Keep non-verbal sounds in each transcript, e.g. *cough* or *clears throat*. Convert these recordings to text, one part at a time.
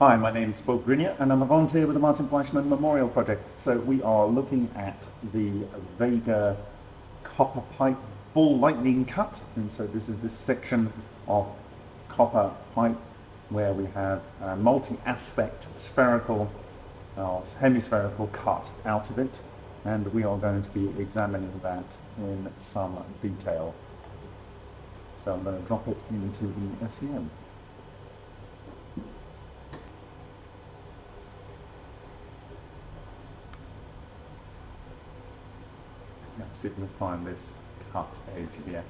Hi, my name is Bob Greenyer and I'm a volunteer with the Martin Fleischmann Memorial Project. So we are looking at the Vega copper pipe ball lightning cut. And so this is this section of copper pipe where we have a multi-aspect spherical or hemispherical cut out of it. And we are going to be examining that in some detail. So I'm going to drop it into the SEM. Find this cut edge here.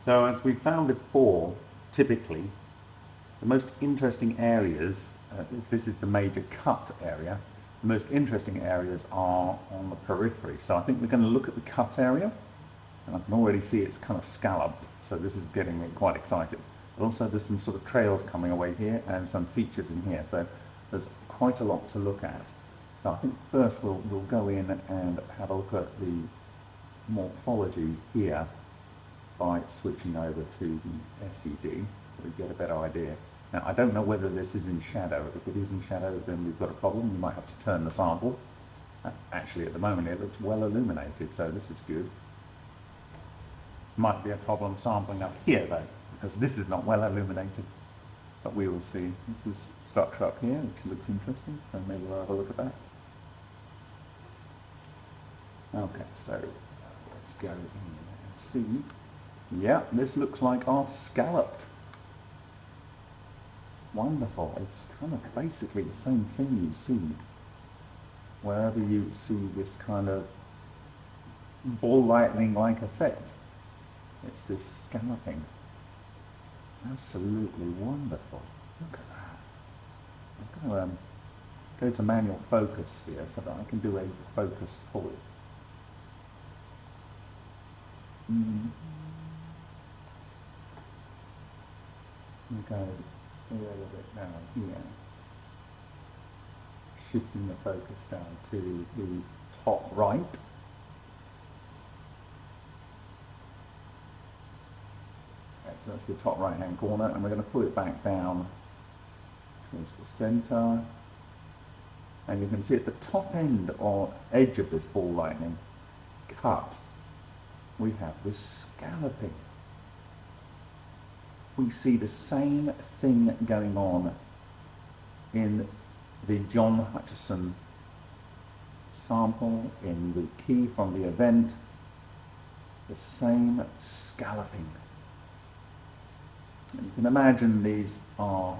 So as we found before, typically, the most interesting areas, uh, if this is the major cut area, the most interesting areas are on the periphery. So I think we're going to look at the cut area, and I can already see it's kind of scalloped, so this is getting me quite excited. But also there's some sort of trails coming away here and some features in here, so there's quite a lot to look at. So I think first we'll, we'll go in and have a look at the morphology here by switching over to the SED so we get a better idea. Now I don't know whether this is in shadow. If it is in shadow then we've got a problem. We might have to turn the sample. Actually at the moment it looks well illuminated so this is good. Might be a problem sampling up here though because this is not well illuminated. But we will see. This is structure up here which looks interesting so maybe we'll have a look at that. Okay, so let's go in and see yeah, this looks like our scalloped. Wonderful. It's kind of basically the same thing you see wherever you see this kind of ball lightning-like effect. It's this scalloping. Absolutely wonderful. Look at that. I'm going to um, go to manual focus here so that I can do a focus pull. Mm -hmm. Go a little bit down here, shifting the focus down to the top right. Okay, so that's the top right hand corner and we're going to pull it back down towards the center. And you can see at the top end or edge of this ball lightning cut we have this scalloping we see the same thing going on in the John Hutchison sample, in the key from the event, the same scalloping. And you can imagine these are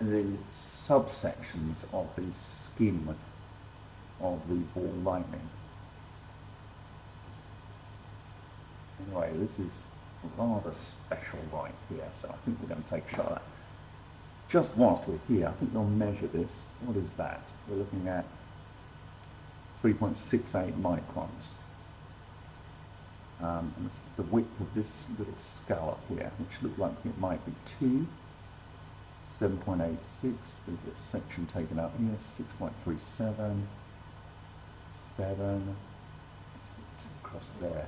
the subsections of the skin of the ball lightning. Anyway, this is rather special right here, so I think we're going to take a shot at that. Just whilst we're here, I think we'll measure this. What is that? We're looking at 3.68 microns. Um, and the width of this little scallop here, which looked like it might be 2, 7.86, there's a section taken out here, 6.37, 7, across there,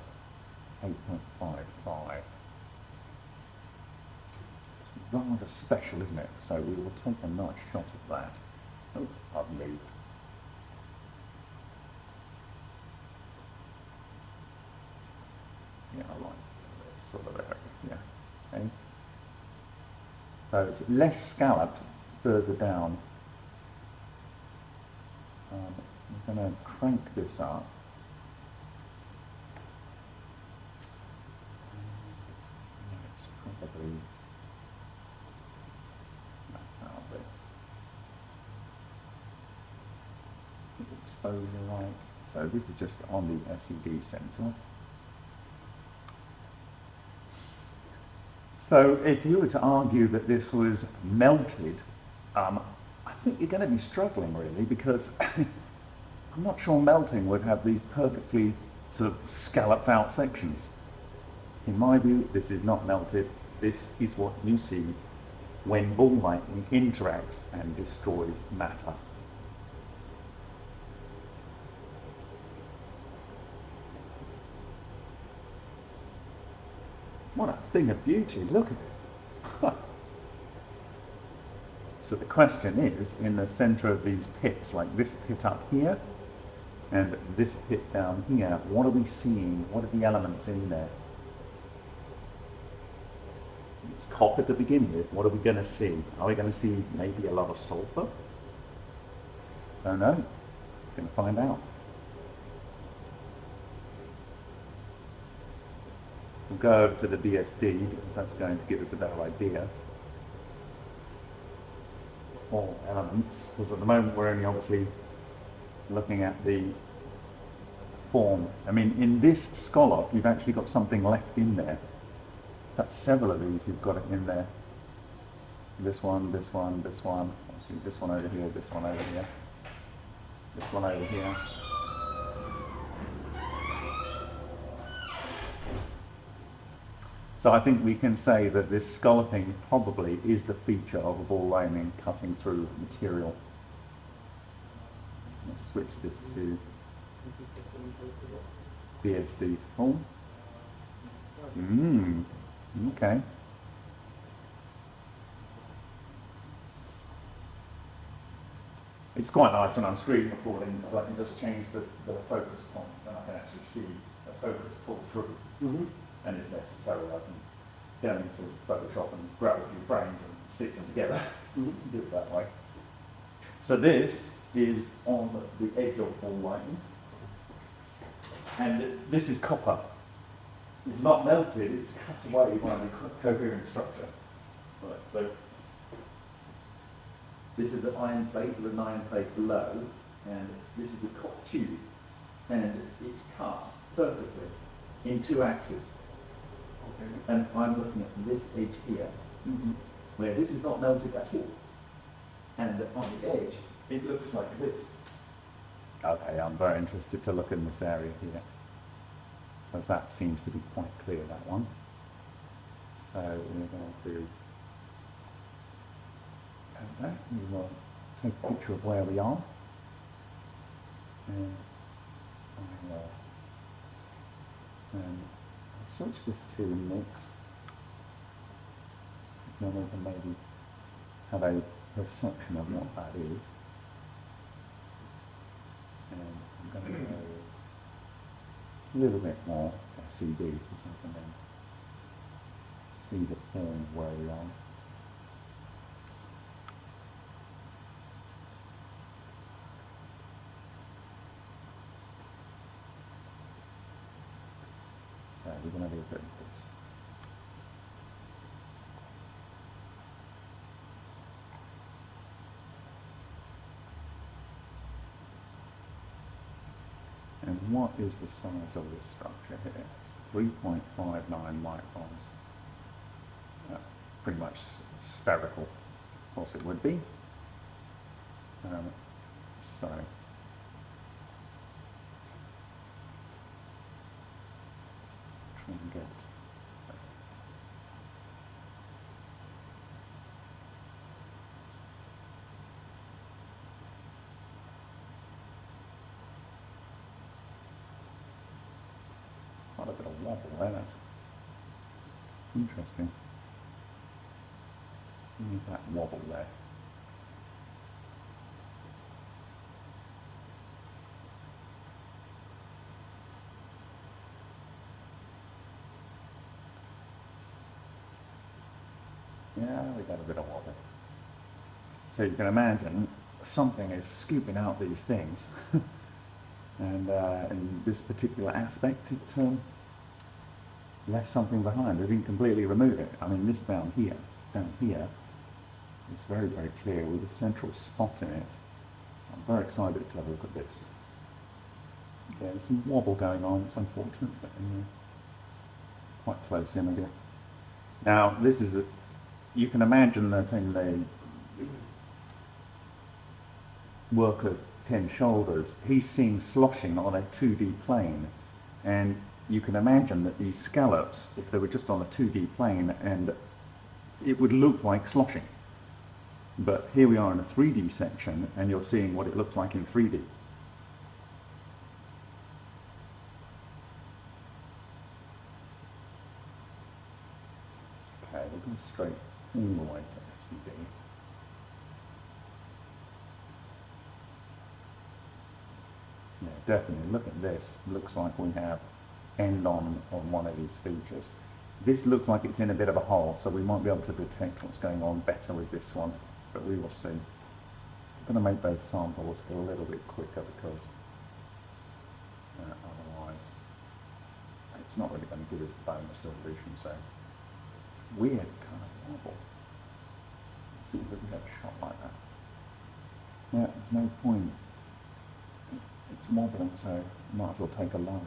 8.55. It's rather special, isn't it? So we will take a nice shot of that. Oh, I've moved. Yeah, I like this sort of area, yeah. Okay. So it's less scalloped further down. Um, I'm going to crank this up. It's probably exposure right. So this is just on the SED sensor. So if you were to argue that this was melted, um, I think you're going to be struggling really because *laughs* I'm not sure melting would have these perfectly sort of scalloped out sections. In my view, this is not melted. This is what you see when ball lightning interacts and destroys matter. What a thing of beauty, look at it. *laughs* so the question is, in the center of these pits, like this pit up here, and this pit down here, what are we seeing? What are the elements in there? It's copper to begin with. What are we going to see? Are we going to see maybe a lot of sulfur? Don't know. We're going to find out. We'll go over to the BSD because that's going to give us a better idea. All elements, because at the moment we're only obviously looking at the form. I mean, in this scallop, you've actually got something left in there. That's several of these, you've got it in there. This one, this one, this one, this one over here, this one over here, this one over here. So I think we can say that this scalloping probably is the feature of a ball lightning cutting through material. Let's switch this to BSD full. Mmm, okay. It's quite nice when I'm screen recording because I can just change the, the focus point and I can actually see the focus pull through. Mm -hmm and if necessary I can go into Photoshop and grab a few frames and stick them together, do it that way. So this is on the edge of ball lightning, and this is copper. It's not melted, it's cut away by the coherent structure. Right, so this is an iron plate with an iron plate below, and this is a copper tube, and it's cut perfectly in two axes. Okay. And I'm looking at this edge here, mm -hmm. where this is not melted at all. And on the edge, it looks like this. Okay, I'm very interested to look in this area here. Because that seems to be quite clear, that one. So we're going to add that. We will take a picture of where we are. And I will um, switch this to mix. Then we can maybe have a perception of what that is. And I'm going to go little bit more SED because I then see the form where we are. So we're going to leave it like this. And what is the size of this structure here? It's 3.59 microns. Uh, pretty much spherical. Of course it would be. Um, so and get quite a bit of wobble there, that's interesting. There's that wobble there. Yeah, we got a bit of wobble. So you can imagine something is scooping out these things. *laughs* and uh, in this particular aspect, it um, left something behind. It didn't completely remove it. I mean, this down here, down here, it's very, very clear with a central spot in it. So I'm very excited to have a look at this. Yeah, there's some wobble going on. It's unfortunate, but anyway, quite close in, I guess. Now, this is a, you can imagine that in the work of Ken Shoulders, he's seeing sloshing on a 2D plane. And you can imagine that these scallops, if they were just on a 2D plane, and it would look like sloshing. But here we are in a 3D section, and you're seeing what it looks like in 3D. Okay, we're going straight all the way to SED. Yeah, definitely. Look at this. Looks like we have end on on one of these features. This looks like it's in a bit of a hole, so we might be able to detect what's going on better with this one, but we will see. I'm going to make those samples a little bit quicker because uh, otherwise it's not really going to give us the bonus resolution, so it's weird kind of wobble. Let's see if we can get a shot like that. Yeah, there's no point it's wobbling, so might as well take a live.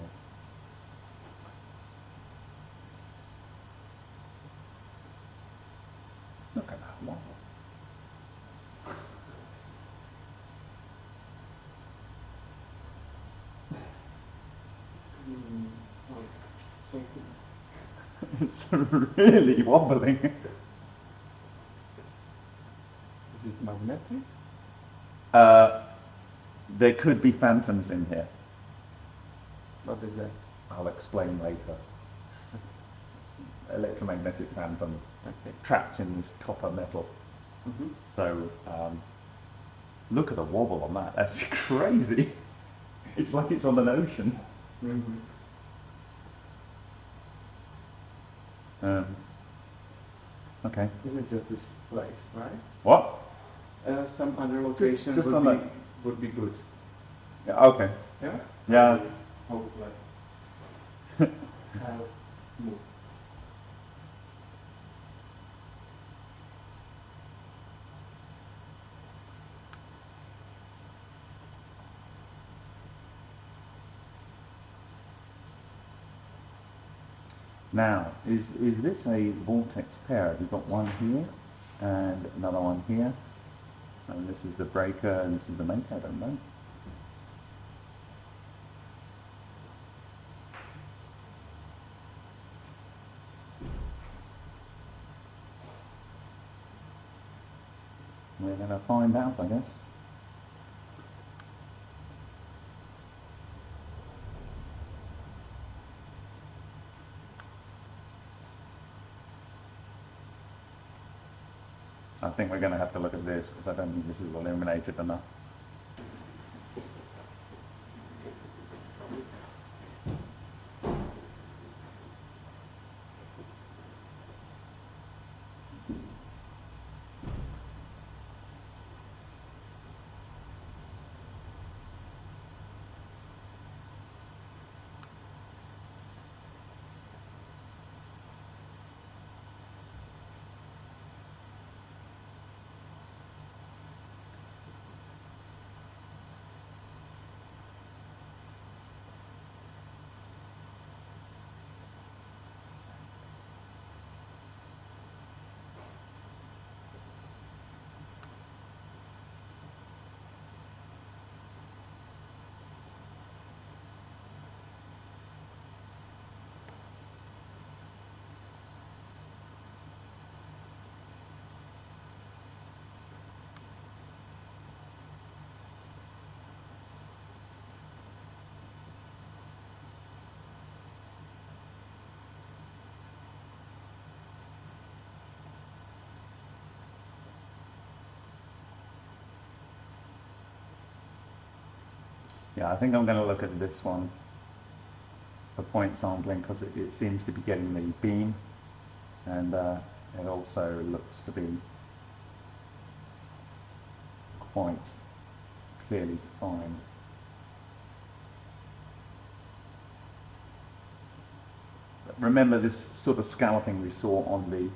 Look at that wobble. It's it's really wobbling. Is it magnetic? Uh, there could be phantoms in here. What is that? I'll explain later. *laughs* Electromagnetic phantoms Okay. trapped in this copper metal. Mm-hmm. So um, look at the wobble on that. That's *laughs* crazy. It's like it's on an ocean. Mm-hmm. Um, okay. This is just this place, right? What? Uh, some other location just would, on be, that- would be good. Yeah, okay. Yeah? Yeah. Hopefully. *laughs* I'll move. Now, is, is this a vortex pair? We've got one here and another one here? And this is the breaker and this is the maker, I don't know. We're going to find out, I guess. Think we're going to have to look at this because I don't think this is illuminated enough. Yeah, I think I'm going to look at this one for point sampling because it, it seems to be getting the beam and uh, it also looks to be quite clearly defined. But remember this sort of scalloping we saw on the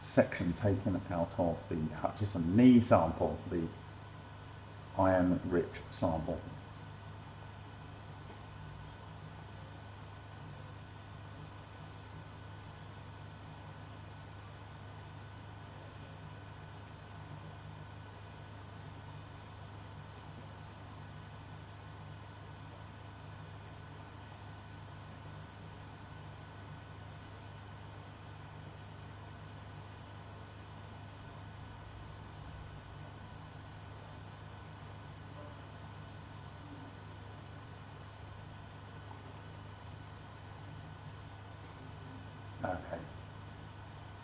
section taken out of the Hutchison knee sample, the iron rich sample. Okay.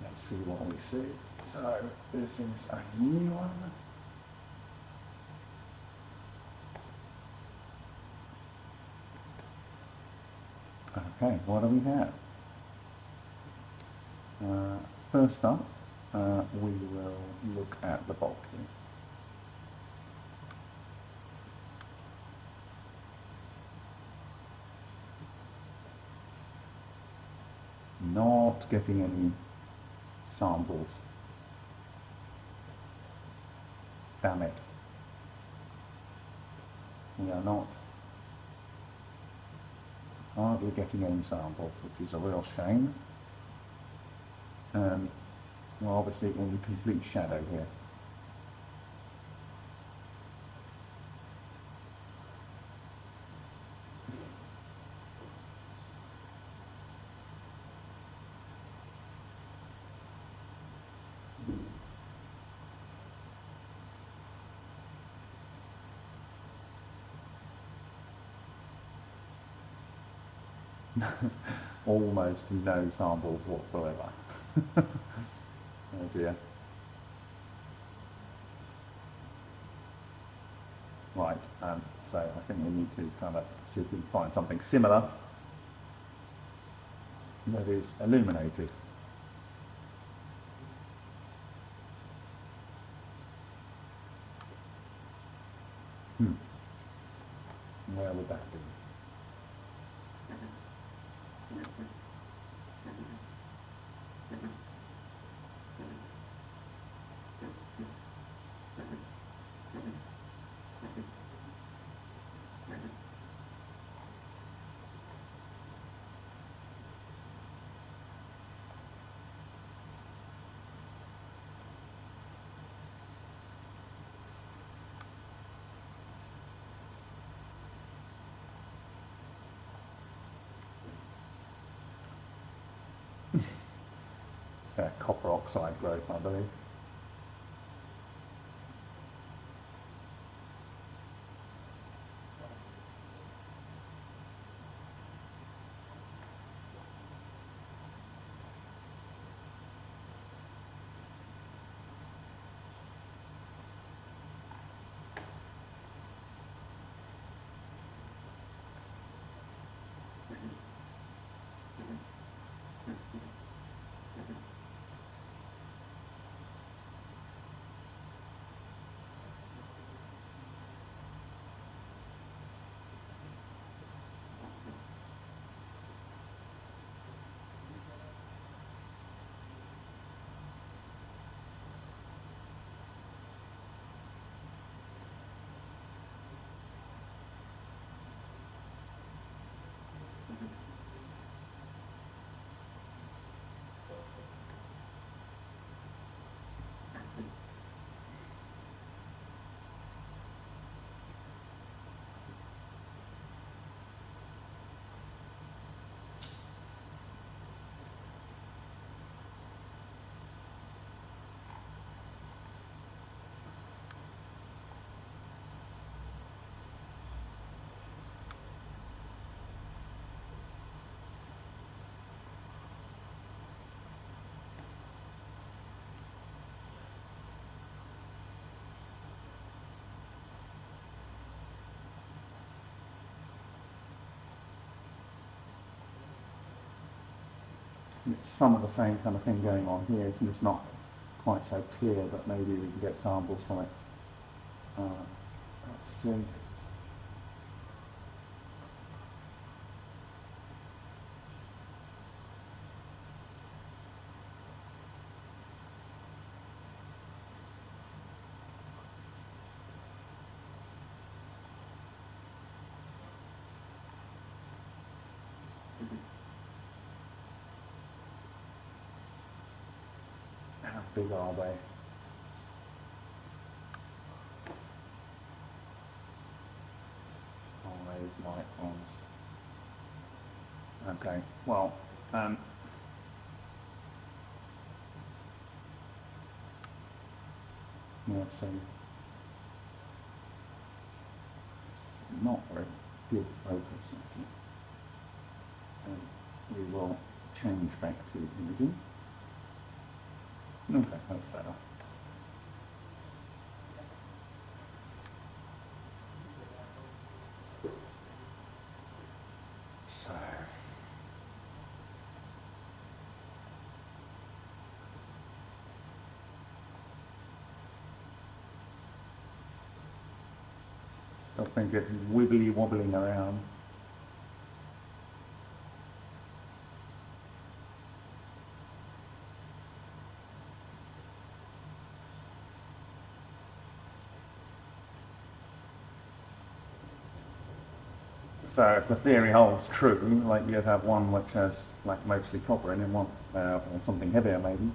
Let's see what we see. So this is a new one. Okay, what do we have? Uh, first up, uh, we will look at the bulk here. Not getting any samples. Damn it. We are not hardly getting any samples, which is a real shame. Um, we're obviously in complete shadow here. *laughs* almost no samples whatsoever. *laughs* oh dear. Right, um, so I think we need to kind of see if we can find something similar that is illuminated. Hmm. Where would that be? Thank you. Copper oxide growth, I believe. Some of the same kind of thing going on here. It's just not quite so clear, but maybe we can get samples from it. Uh. Big are they? Five microns. Okay, well, um, yeah, so it's not very good focus actually. Um, we will change back to imaging. Okay, that's better. So. Think it's wibbly wobbling around. So if the theory holds true, like you'd have one which has like mostly copper in and one, uh, or something heavier maybe,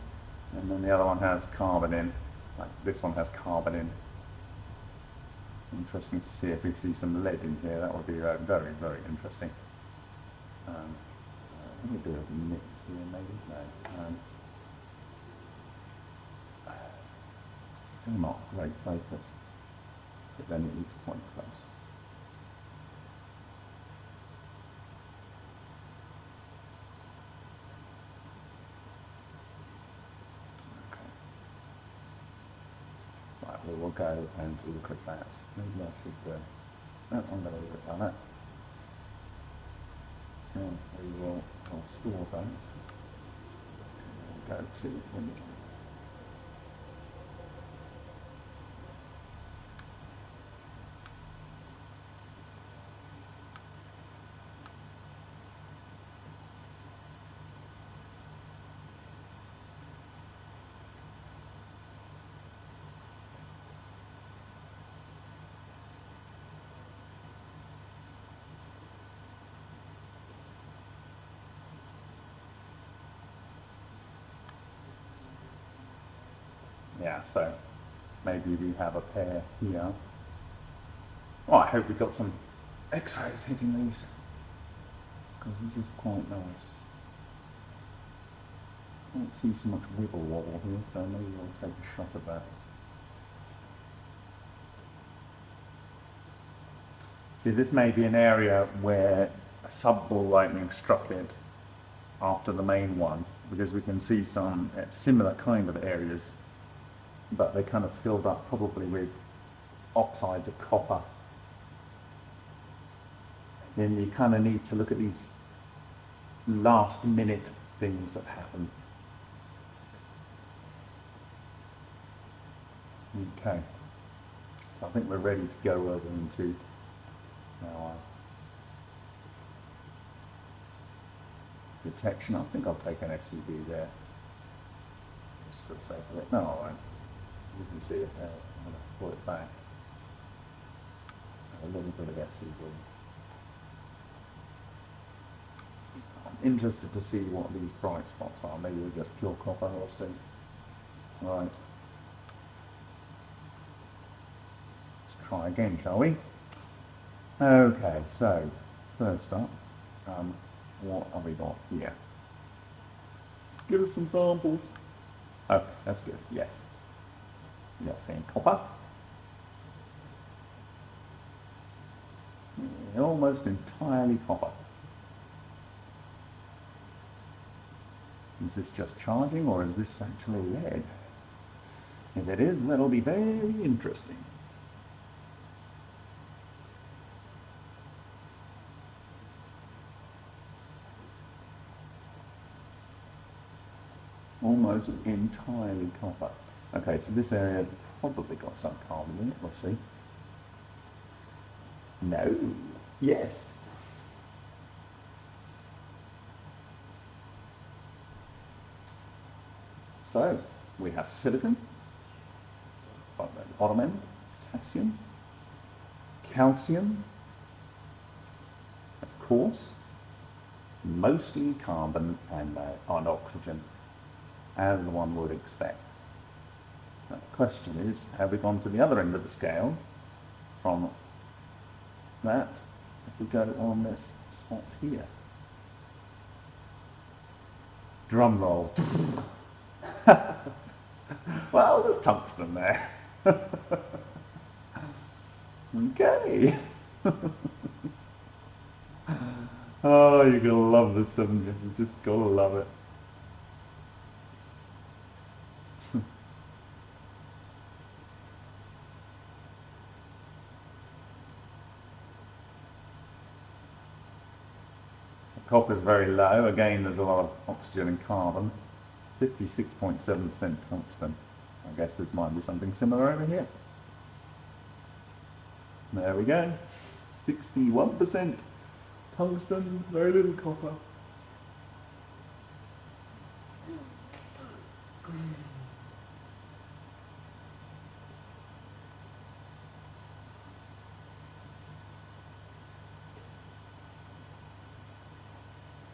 and then the other one has carbon in, like this one has carbon in. Interesting to see if we see some lead in here, that would be uh, very, very interesting. Um, so let me do a mix here maybe, no. Um, still not great focus, but then it is quite close. Okay. Right, we will go and look at that. Maybe I should, uh, no, I'm going to it like that. And we will, I'll store that. And Go to imaging. So maybe we have a pair here. Well, I hope we got some X-rays hitting these, because this is quite nice. I don't see so much wibble wobble here, so maybe we'll take a shot of that. See, this may be an area where a sub-ball lightning struck it after the main one, because we can see some uh, similar kind of areas but they kind of filled up probably with oxides of copper. Then you kind of need to look at these last minute things that happen. Okay, so I think we're ready to go over into our detection. I think I'll take an SUV there, just for the sake of it. No, I won't. You can see it now. I'm going to pull it back. A little bit of SUV. I'm interested to see what these bright spots are. Maybe they're just pure copper, we'll see. Right. Let's try again, shall we? Okay, so first up, um, what have we got here? Give us some samples. Oh, that's good, yes. You're saying copper. Almost entirely copper. Is this just charging or is this actually lead? If it is, that'll be very interesting. almost entirely copper. Okay, so this area probably got some carbon in it, we'll see. No. Yes. So, we have silicon, at the bottom end, potassium, calcium, of course, mostly carbon and, uh, and oxygen, as one would expect. The question is, have we gone to the other end of the scale from that if we go on this spot here? Drum roll. *laughs* well, there's tungsten there. *laughs* okay. *laughs* oh, you're gonna love this, haven't you? You just going to love it. So is very low. Again, there's a lot of oxygen and carbon. 56.7% tungsten. I guess this might be something similar over here. There we go. 61% tungsten, very little copper.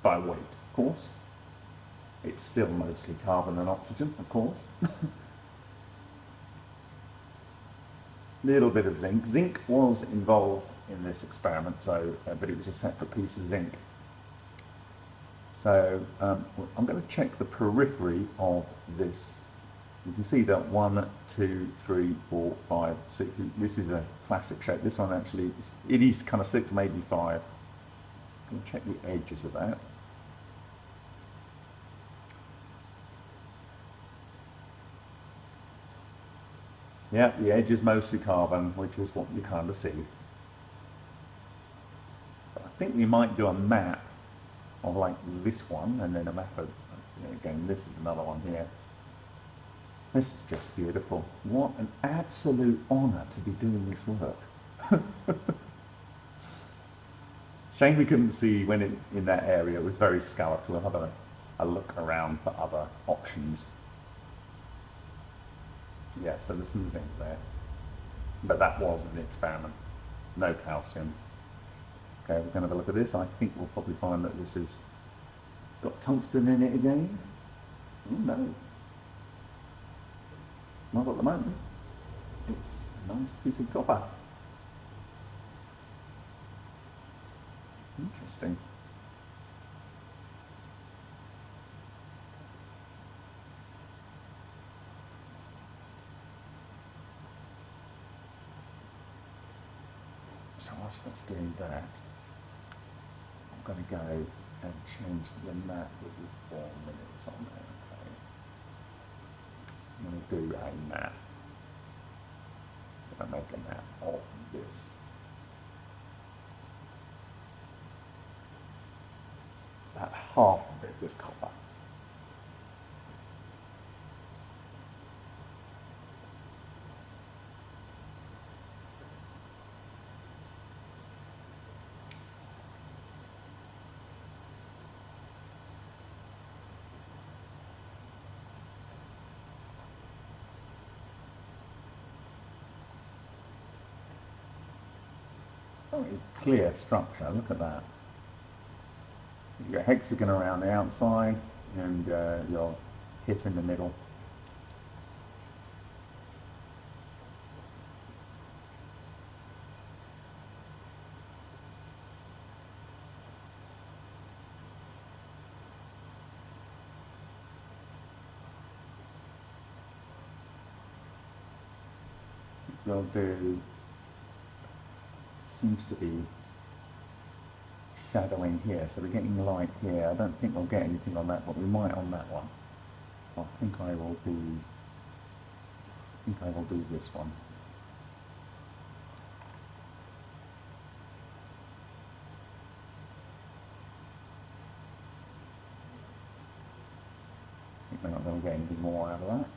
By weight, of course. It's still mostly carbon and oxygen, of course. *laughs* Little bit of zinc. Zinc was involved in this experiment, so uh, but it was a separate piece of zinc. So um, I'm going to check the periphery of this. You can see that one, two, three, four, five, six. This is a classic shape. This one actually, is, it is kind of six, maybe five. I'm going to check the edges of that. Yeah, the edge is mostly carbon, which is what you kind of see. So I think we might do a map of like this one, and then a map of, again, this is another one here. This is just beautiful. What an absolute honour to be doing this work. *laughs* Shame we couldn't see when it, in that area, it was very scalloped. We'll have a, a look around for other options yeah, so there's some zinc there. But that was an experiment. No calcium. Okay, we're going to have a look at this. I think we'll probably find that this has got tungsten in it again. Oh, no. Not at the moment. It's a nice piece of copper. Interesting. That's doing that, I'm going to go and change the map with the four minutes on there. Okay. I'm going to do a map. I'm going to make a map of this. About half of it is copper. very clear structure. Look at that. You've got hexagon around the outside and uh, your hit in the middle. We'll do seems to be shadowing here, so we're getting light here. I don't think we'll get anything on that, but we might on that one. So I think I will do, I think I will do this one. I think we're not going to get anything more out of that.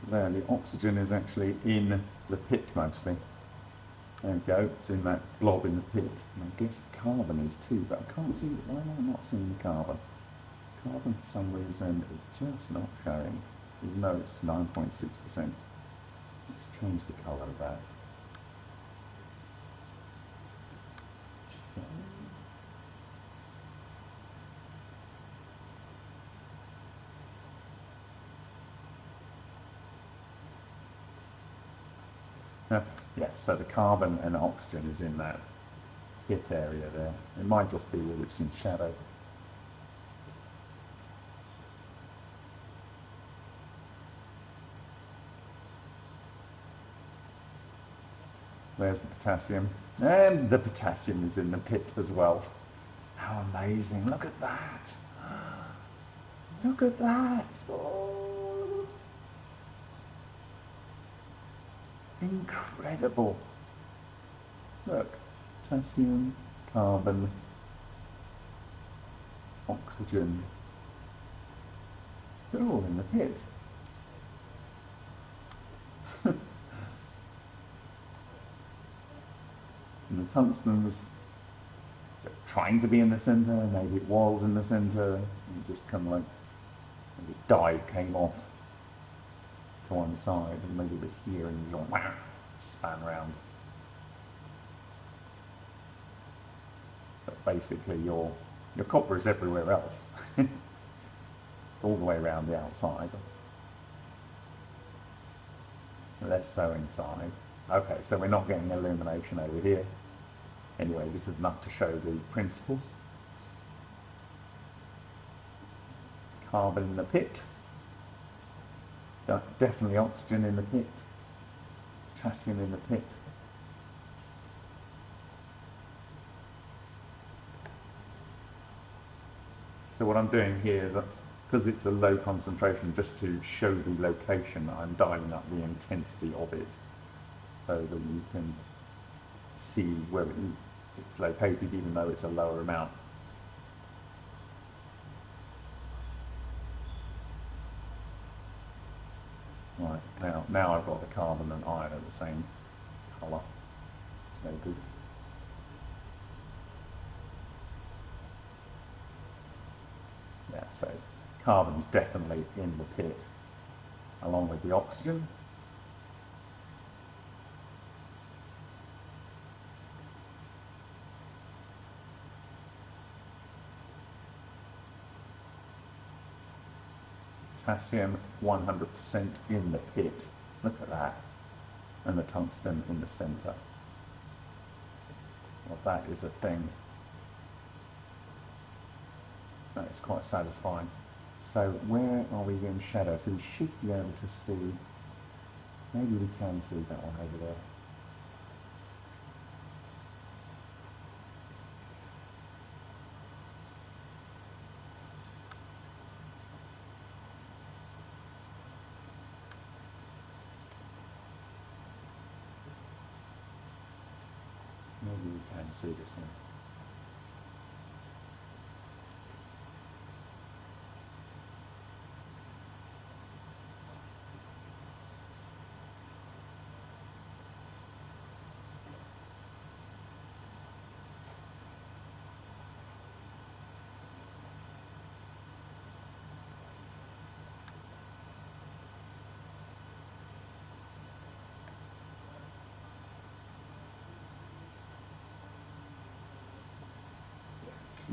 So there, the oxygen is actually in the pit mostly. There we go, it's in that blob in the pit. And I guess the carbon is too, but I can't see, why am I not seeing the carbon? Carbon for some reason is just not showing, even though it's 9.6%. Let's change the colour of that. Show. Uh, yes, so the carbon and oxygen is in that hit area there. It might just be that it's in shadow. There's the potassium. And the potassium is in the pit as well. How amazing. Look at that. Look at that. Oh. Incredible. Look, potassium, carbon, oxygen. They're all in the pit. *laughs* and the tungsten's trying to be in the centre, maybe it was in the centre, and just kind of like, as it died, came off to one side, and maybe it was here and you just wham, span round. But basically, your your copper is everywhere else. *laughs* it's all the way around the outside. Less so inside. Okay, so we're not getting illumination over here. Anyway, this is enough to show the principle. Carbon in the pit. De- Definitely oxygen in the pit. Potassium in the pit. So what I'm doing here is, because it's a low concentration, just to show the location, I'm dialing up the intensity of it so that you can see where it, it's located even though it's a lower amount. Right, now, now I've got the carbon and iron at the same colour. It's no good. Yeah, so carbon's definitely in the pit, along with the oxygen. Potassium 100% in the pit. Look at that. And the tungsten in the centre. Well, that is a thing. That is quite satisfying. So where are we in shadow? So we should be able to see, maybe we can see that one over there. Maybe we can see this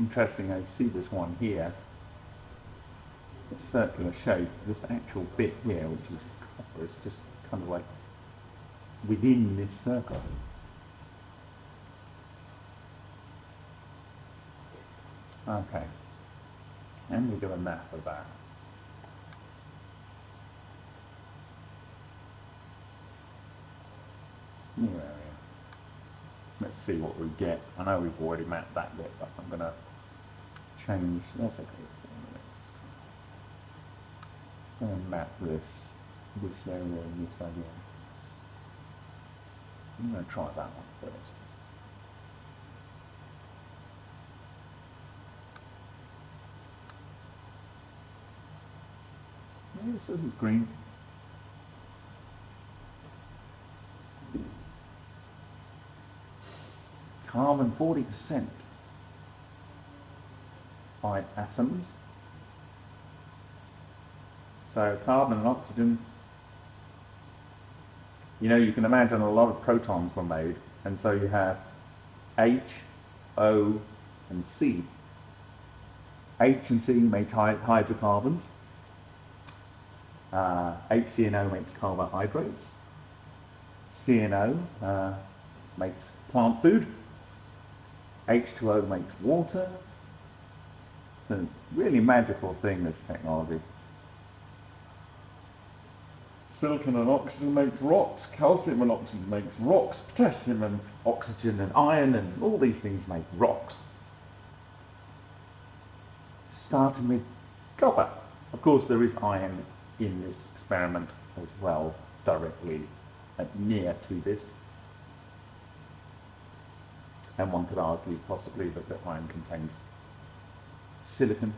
Interesting, I see this one here, a circular shape, this actual bit here, which is copper, is just kind of like within this circle. Okay, And we do a map of that. New area. Let's see what we get. I know we've already mapped that bit, but I'm gonna change, that's okay. I'm going to map this, this area and this area. I'm going to try that one first. This is green. Carbon 40%. By atoms. So carbon and oxygen, you know, you can imagine a lot of protons were made, and so you have H, O, and C. H and C make hydrocarbons. Uh, HCNO makes carbohydrates. CNO uh, makes plant food. H2O makes water. It's a really magical thing, this technology. Silicon and oxygen makes rocks, calcium and oxygen makes rocks, potassium and oxygen and iron and all these things make rocks. Starting with copper. Of course, there is iron in this experiment as well, directly near to this. And one could argue possibly that the iron contains silicon,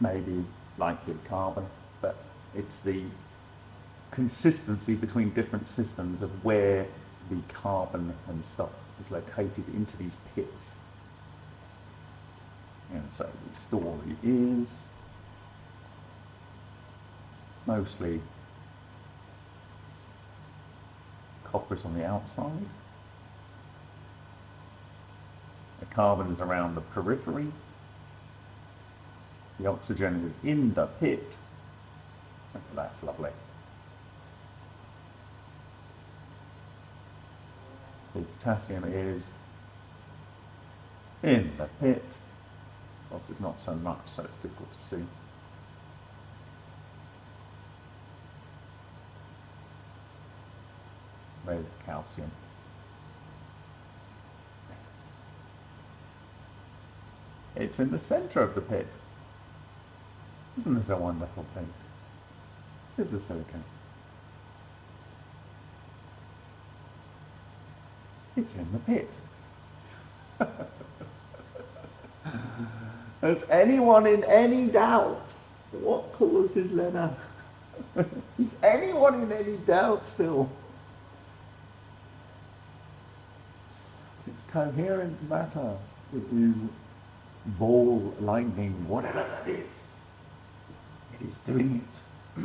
maybe likely carbon, but it's the consistency between different systems of where the carbon and stuff is located into these pits. And so the story is mostly copper's on the outside. The carbon is around the periphery. The oxygen is in the pit. That's lovely. The potassium is in the pit. Course, it's not so much, so it's difficult to see. Where's the calcium? It's in the center of the pit. Isn't this a wonderful thing? Here's the silicon. It's in the pit. *laughs* Has anyone in any doubt what causes LENR? *laughs* Is anyone in any doubt still? It's coherent matter. It is ball lightning, whatever that is. It is doing it. *clears throat*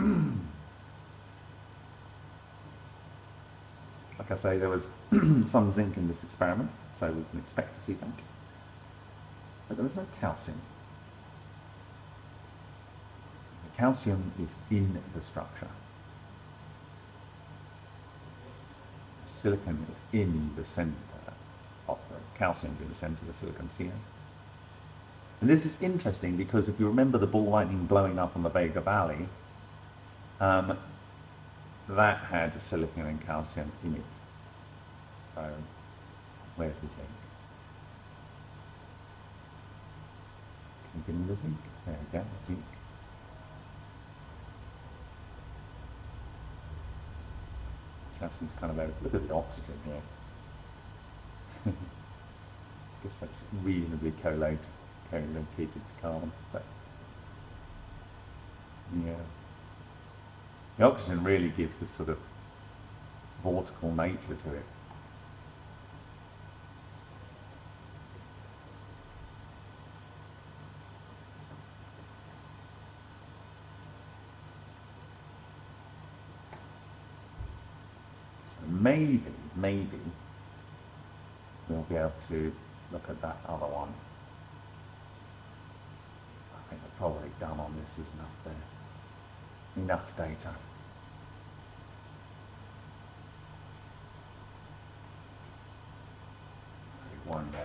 like I say, there was *clears throat* some zinc in this experiment, so we can expect to see that. But there was no calcium. The calcium is in the structure. Silicon is in the center of the calcium in the center, of the silicon's here. And this is interesting because if you remember the ball lightning blowing up on the Vega Valley, um, that had silicon and calcium in it. So, where's the zinc? Can you give me the zinc? There we go, zinc. Calcium's kind of out. Look at the oxygen here. I *laughs* guess that's reasonably correlated, to carbon. But yeah, the oxygen really gives this sort of vortical nature to it. So maybe, maybe we'll be able to look at that other one holy damn on this is enough there. Enough data. One more.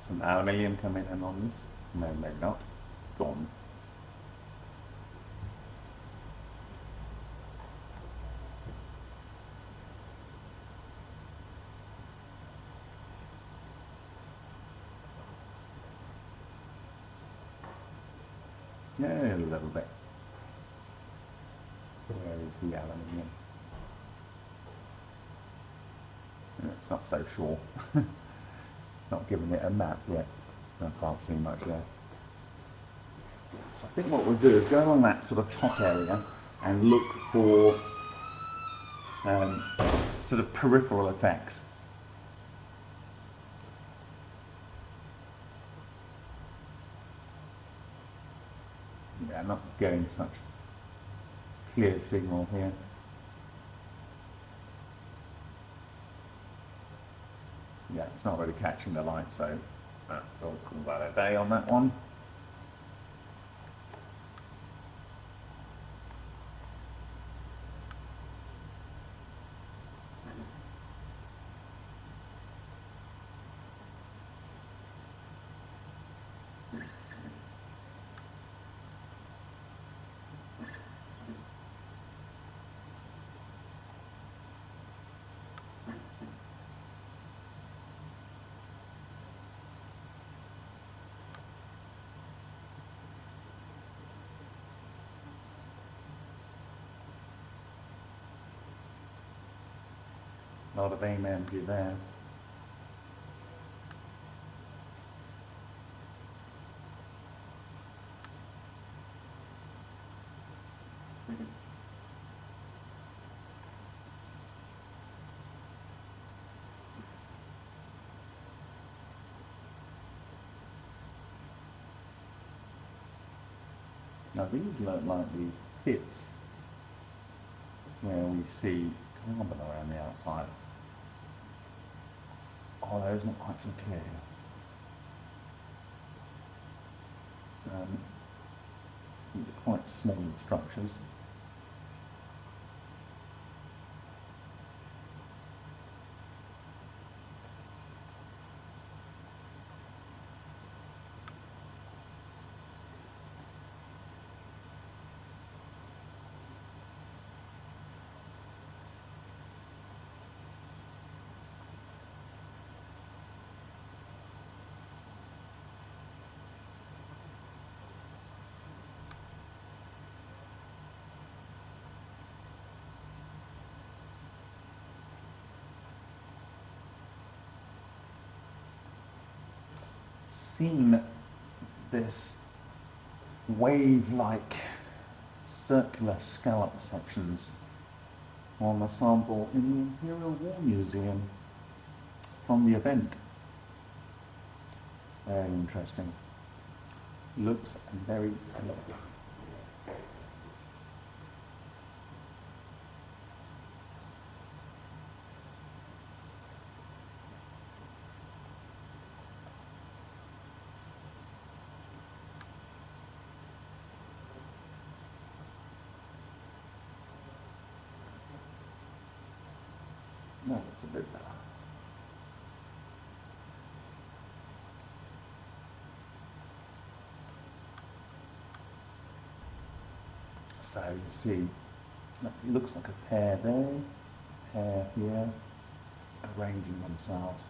Some aluminium coming in on this? No, maybe not. Yeah, It's not so sure. *laughs* it's not giving it a map yet. I can't see much there. So I think what we'll do is go along that sort of top area and look for um, sort of peripheral effects. Yeah, I'm not getting such clear signal here. Yeah, it's not really catching the light, so uh, we'll call that a day on that one. Not of AIM energy there. Now these look like these pits where we see carbon around the outside. Although it's not quite so clear. Um, quite small structures. Seen this wave-like circular scallop sections on a sample in the Imperial War Museum from the event. Very interesting. Looks very lovely. No, it's a bit better. So you see, it looks like a pair there, pair here, arranging themselves.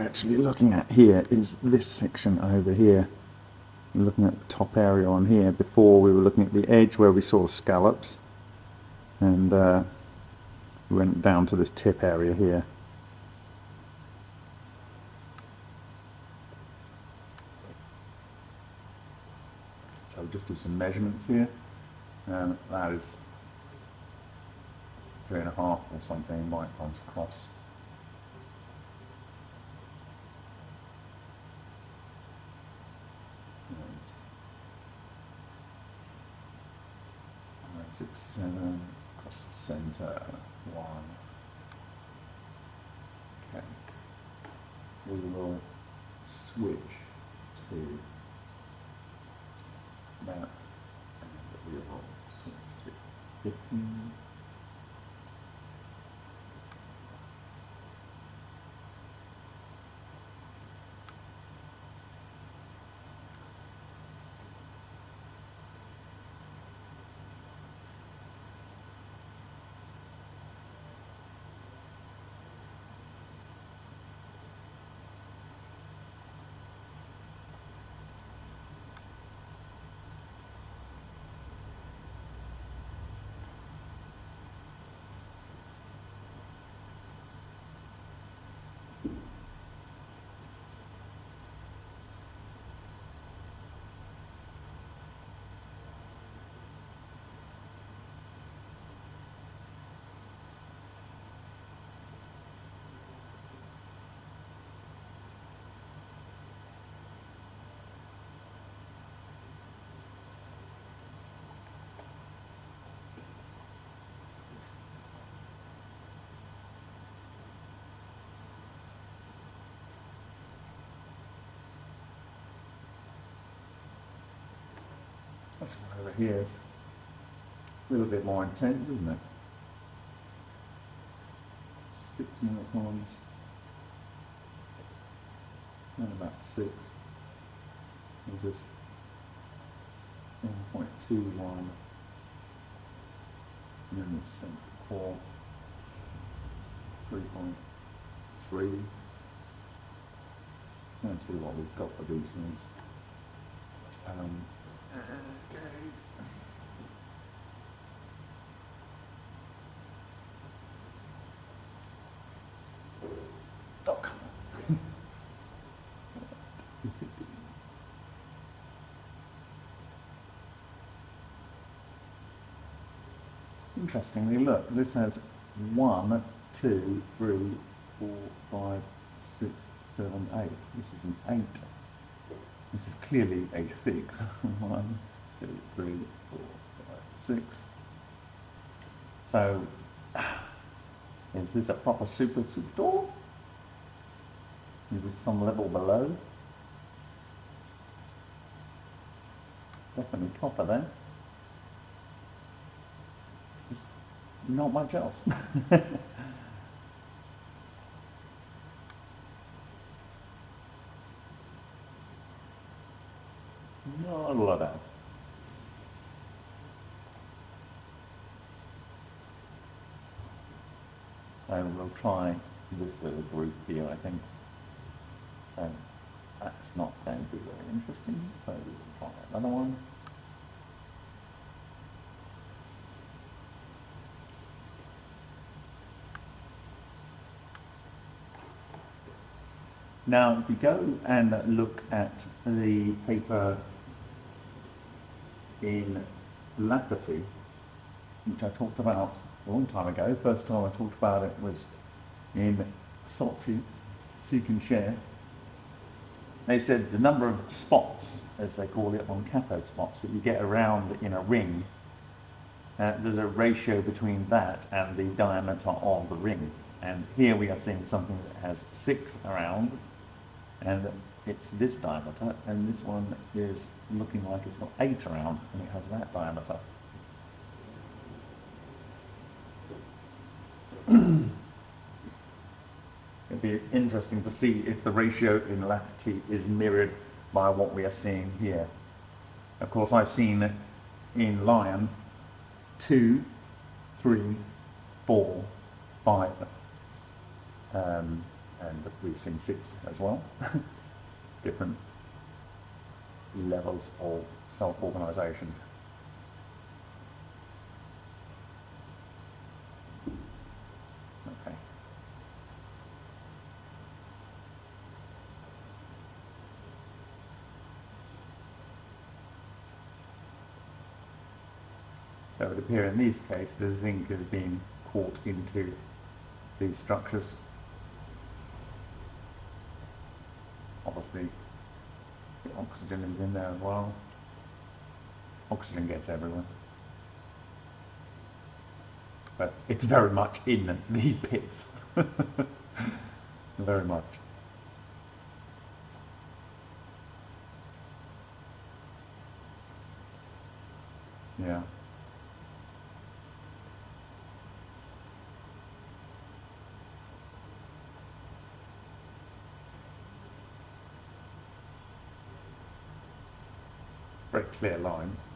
We're actually looking at here is this section over here. We're looking at the top area on here. Before we were looking at the edge where we saw the scallops. And uh, we went down to this tip area here. So we'll just do some measurements here. And that is three and a half or something microns across. And, uh, Six, seven, across the center, one. Okay. We will switch to that, and we will switch to fifteen. That's over here is a little bit more intense, isn't it? Six microns. And about six. Is this 1.21? And then the central core 3.3. Let's see what we've got for these things. Um, On. Interestingly, look, this has one, two, three, four, five, six, seven, eight. This is an eight. This is clearly a 6. *laughs* One, two, three, four, five, six. So, is this a proper super super door? Is this some level below? Definitely proper then. Just not much else. *laughs* Not a lot of. That. So we'll try this little group here, I think. So that's not going to be very interesting, so we'll try another one. Now, if we go and look at the paper in Lafferty, which I talked about a long time ago. First time I talked about it was in Sochi, Seek and Share. They said the number of spots, as they call it, on cathode spots that you get around in a ring, uh, there's a ratio between that and the diameter of the ring. And here we are seeing something that has six around, and it's this diameter, and this one is looking like it's got eight around, and it has that diameter. *clears throat* It'd be interesting to see if the ratio in Lafferty is mirrored by what we are seeing here. Of course, I've seen in Lion two, three, four, five, um, and we've seen six as well. *laughs* Different levels of self-organisation. Okay. So it would appear in this case the zinc has been caught into these structures. The oxygen is in there as well. Oxygen gets everywhere. But it's very much in *laughs* these pits. *laughs* very much. Yeah. Clear lines.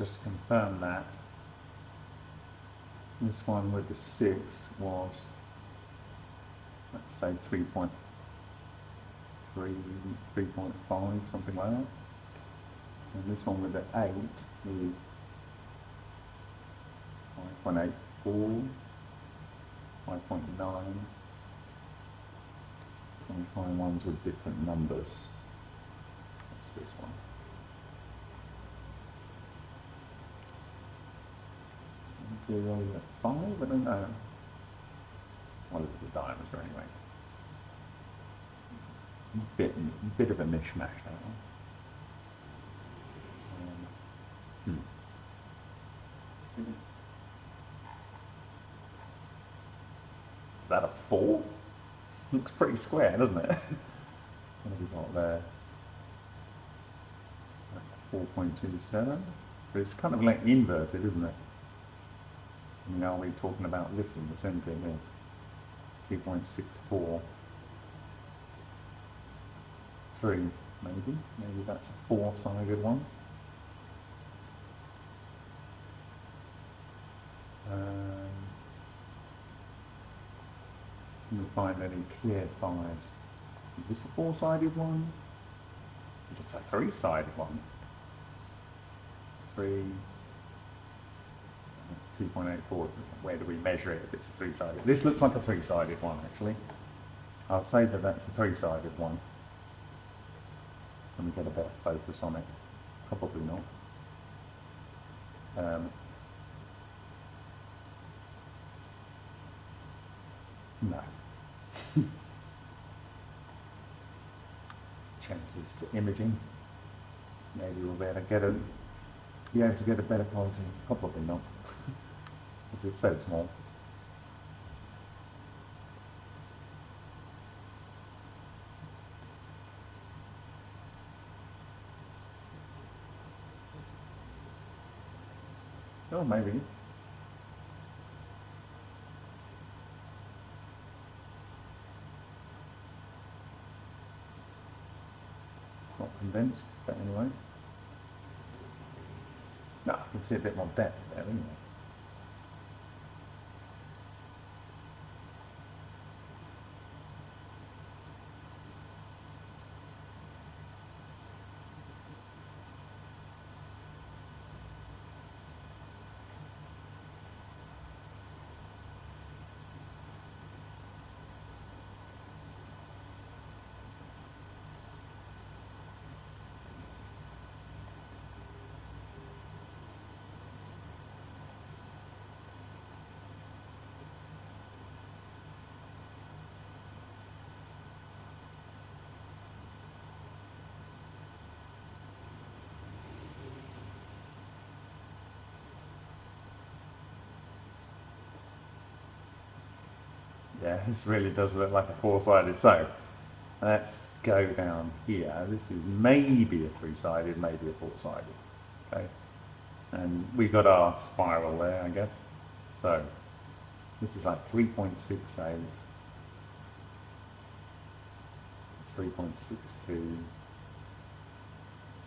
Just to confirm that, this one with the 6 was, let's say 3.3, 3.5, something like that. And this one with the 8 is 5.84, 5.9. Can we find ones with different numbers? What's this one? Zero at five, I don't know. Well, it's the diameter anyway. Bit, bit of a mishmash that one. Um, hmm. Is that a four? Looks pretty square, doesn't it? *laughs* what have we got there? 4.27. But it's kind of like inverted, isn't it? Now we're talking about this in the centre here. 2.64. 3 maybe. Maybe that's a four-sided one. Um, we find any clear fires? Is this a four-sided one? Is this a three-sided one? Three, 2.84, where do we measure it if it's a three-sided? This looks like a three-sided one, actually. I'll say that that's a three-sided one. Let me get a better focus on it. Probably not. Um, no. *laughs* Chances to imaging. Maybe we'll be able to get a, be able to get a better quality. Probably not. *laughs* This is so small. Oh, maybe. Not convinced, but anyway. No, I can see a bit more depth there anyway. This really does look like a four-sided. So let's go down here. This is maybe a three-sided, maybe a four-sided. Okay, and we've got our spiral there, I guess. So this is like 3.68, 3.62.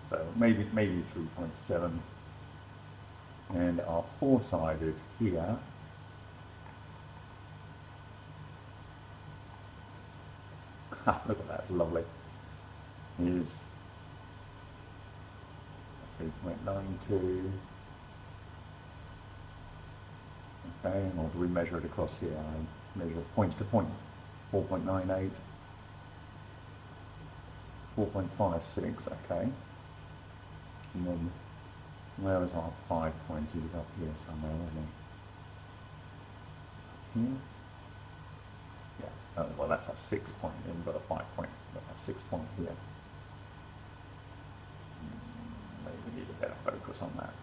So maybe maybe 3.7. And our four-sided here *laughs* look at that, it's lovely. Is 3.92. Okay, or do we measure it across here? I measure it point to point. 4.98. 4.56, okay. And then where was our five point? He was up here somewhere, wasn't he? Here? Oh, well that's our six point, then we've a five point, a six point here. Hmm, Maybe we need a better focus on that.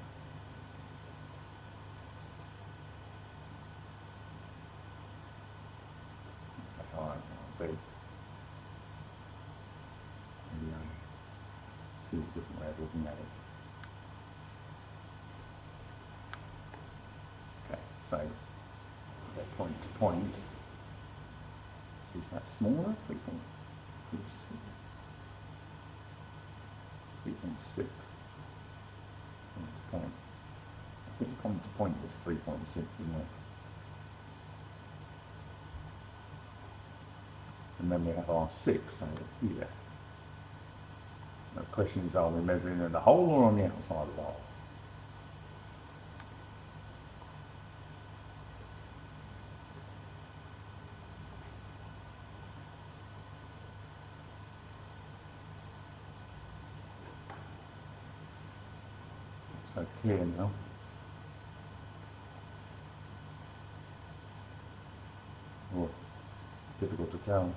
Okay, all right, I'll do. I choose a different way of looking at it. Okay, so go point to point. Is that smaller? Three point three six. Three point. I think point to point is three point six, isn't it? And then we have our six over here. The question is, are we measuring in the hole or on the outside of the hole? Clear now. Oh, difficult to tell.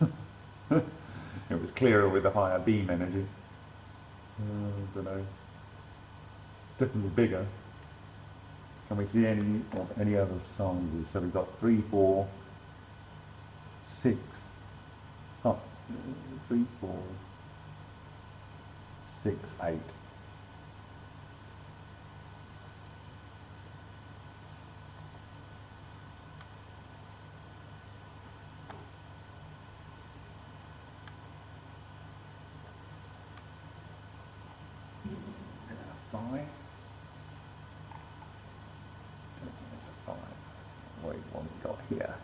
*laughs* it was clearer with the higher beam energy. Uh, don't know. Definitely bigger. Can we see any of any other sizes? So we've got three, four, six, five, three, four, six, eight. And then a five. Don't think that's a five. Wait, what we got here?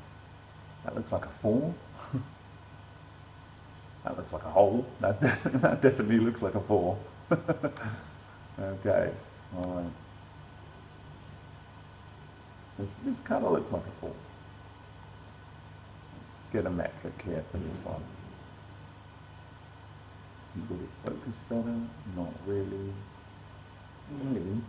That looks like a four. *laughs* that looks like a hole. That, *laughs* that definitely looks like a four. *laughs* okay, all right. This, this kind of looks like a four. Let's get a metric here for this one. Would it focus better? Not really. Really?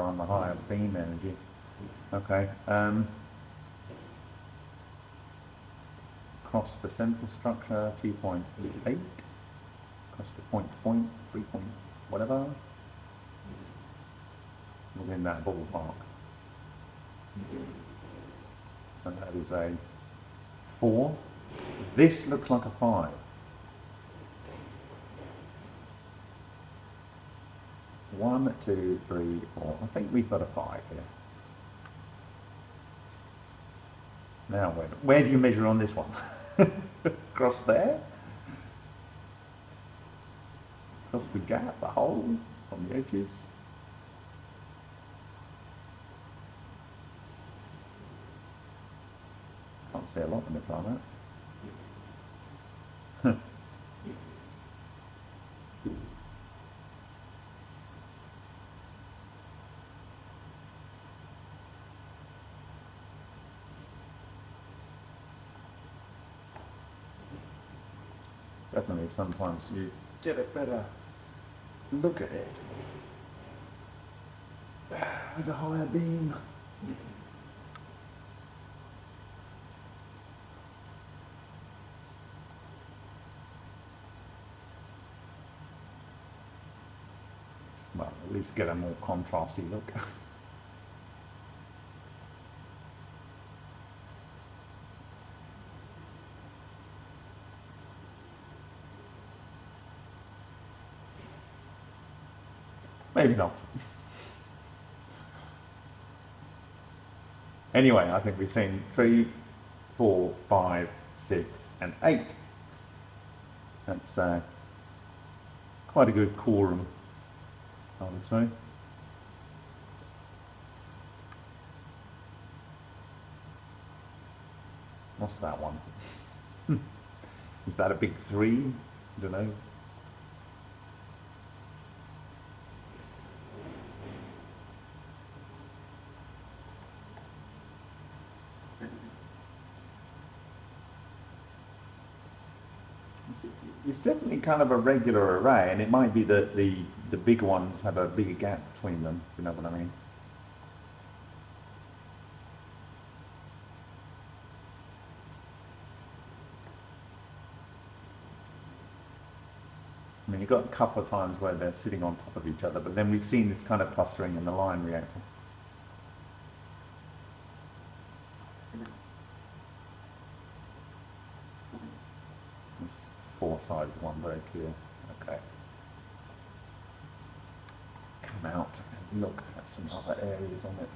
On the higher beam energy. Okay. Um, across the central structure, 2.8. Across the point to point, 3 point whatever. Within that ballpark. So that is a 4. This looks like a 5. One, two, three, four. I think we've got a five here. Now, where, where do you measure on this one? *laughs* Across there? Across the gap, the hole, on the edges? Can't see a lot when it's like that. Definitely, sometimes you get a better look at it with a higher beam. Well, at least get a more contrasty look. *laughs* Maybe not. anyway, I think we've seen three, four, five, six, and eight. That's uh, quite a good quorum, I would say. What's that one? *laughs* Is that a big three? I don't know. It's, definitely kind of a regular array, and it might be that the, the big ones have a bigger gap between them, if you know what I mean. I mean, you've got a couple of times where they're sitting on top of each other, but then we've seen this kind of clustering in the line reactor. This four-sided one, very clear. Okay. Come out and look at some other areas on it.